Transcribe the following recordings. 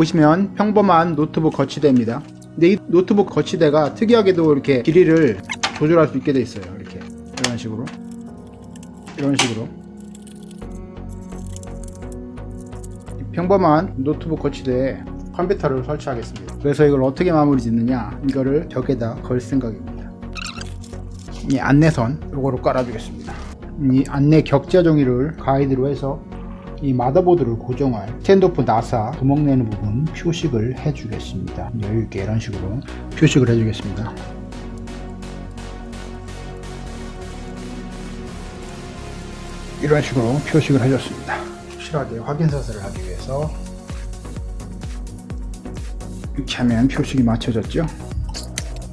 보시면 평범한 노트북 거치대입니다. 근데 이 노트북 거치대가 특이하게도 이렇게 길이를 조절할 수 있게 돼 있어요. 이렇게. 이런 식으로. 이런 식으로. 이 평범한 노트북 거치대에 컴퓨터를 설치하겠습니다. 그래서 이걸 어떻게 마무리 짓느냐? 이거를 벽에다 걸 생각입니다. 이 안내선 요거로 깔아주겠습니다. 이 안내 격자 종이를 가이드로 해서 이 마더보드를 고정할 standoff 나사 구멍 내는 부분 표식을 해주겠습니다. 여유있게 이런 식으로 표식을 해주겠습니다. 이런 식으로 표식을 해줬습니다. 확실하게 확인 사살을 하기 위해서 이렇게 하면 표식이 맞춰졌죠?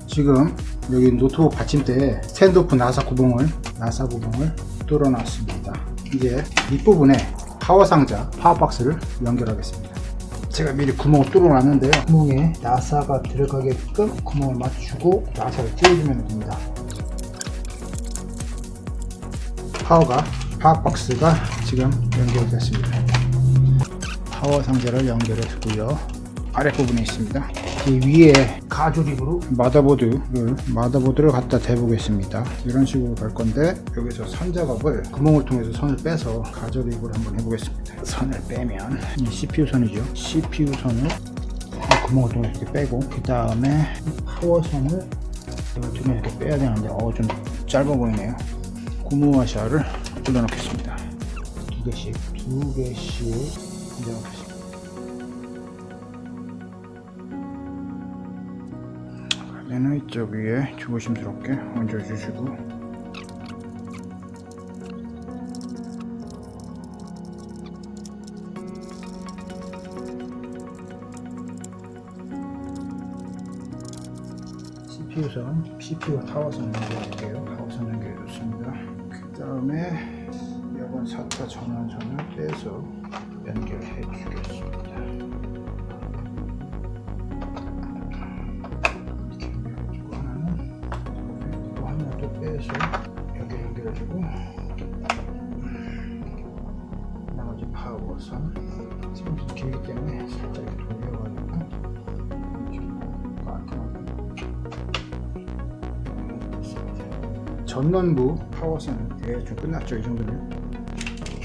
지금 여기 노트북 받침대에 standoff 나사 구멍을 나사 구멍을 뚫어놨습니다. 이제 윗부분에 파워 상자 파워 박스를 연결하겠습니다. 제가 미리 구멍을 뚫어 놨는데요. 구멍에 나사가 들어가게끔 구멍을 맞추고 나사를 끼워주면 됩니다. 파워가 파워 박스가 지금 연결됐습니다. 파워 상자를 연결했고요. 아랫부분에 있습니다 이 위에 가조립으로 마더보드를 마더보드를 갖다 대보겠습니다. 이런 식으로 갈 건데 여기서 선 작업을 구멍을 통해서 선을 빼서 가조립을 한번 해보겠습니다. 선을 빼면 이 CPU 선이죠. CPU 선을 이 구멍을 통해서 이렇게 빼고 그 다음에 파워 선을 이걸 통해서 이렇게 빼야 되는데 어 좀 짧아 보이네요. 고무와샤를 올려 놓겠습니다. 두 개씩 두 개씩 놓겠습니다 얘는 이쪽 위에 조심스럽게 얹어주시고 CPU선, CPU 타워선 연결할게요. 타워선 연결해줬습니다. 그 다음에 이번 사타 전원선을 빼서 빼서 여기 연결해주고 나머지 파워선 지금 좀 길기 때문에 살짝 돌려가지고 전원부 파워선은 대충 끝났죠 이 정도면?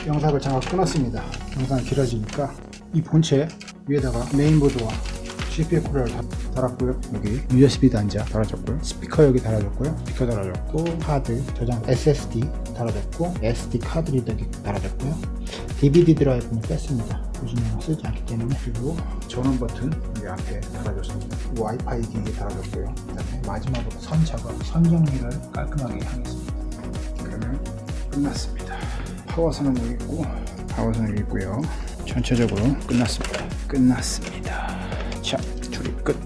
영상을 잠깐 끊었습니다. 영상이 길어지니까 이 본체 위에다가 메인보드와 CPU 쿨러를 달았고요. 여기 USB 단자 달아줬고요. 스피커 여기 달아줬고요. 스피커 달아줬고 카드 저장 SSD 달아줬고 SD 카드 리더 달아줬고요. DVD 드라이브는 뺐습니다. 요즘에는 쓰지 않기 때문에. 그리고 전원 버튼 여기 앞에 달아줬습니다. 와이파이 기기 달아줬고요. 그 다음에 마지막으로 선 작업 선 정리를 깔끔하게 하겠습니다. 그러면 끝났습니다. 파워선은 여기 있고 파워선은 여기 있고요. 전체적으로 끝났습니다. 끝났습니다 자 줄이 끝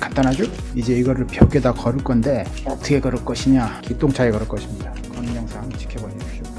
간단하죠? 이제 이거를 벽에다 걸을 건데 어떻게 걸을 것이냐 기똥차에 걸을 것입니다. 그런 영상 지켜봐 주십시오.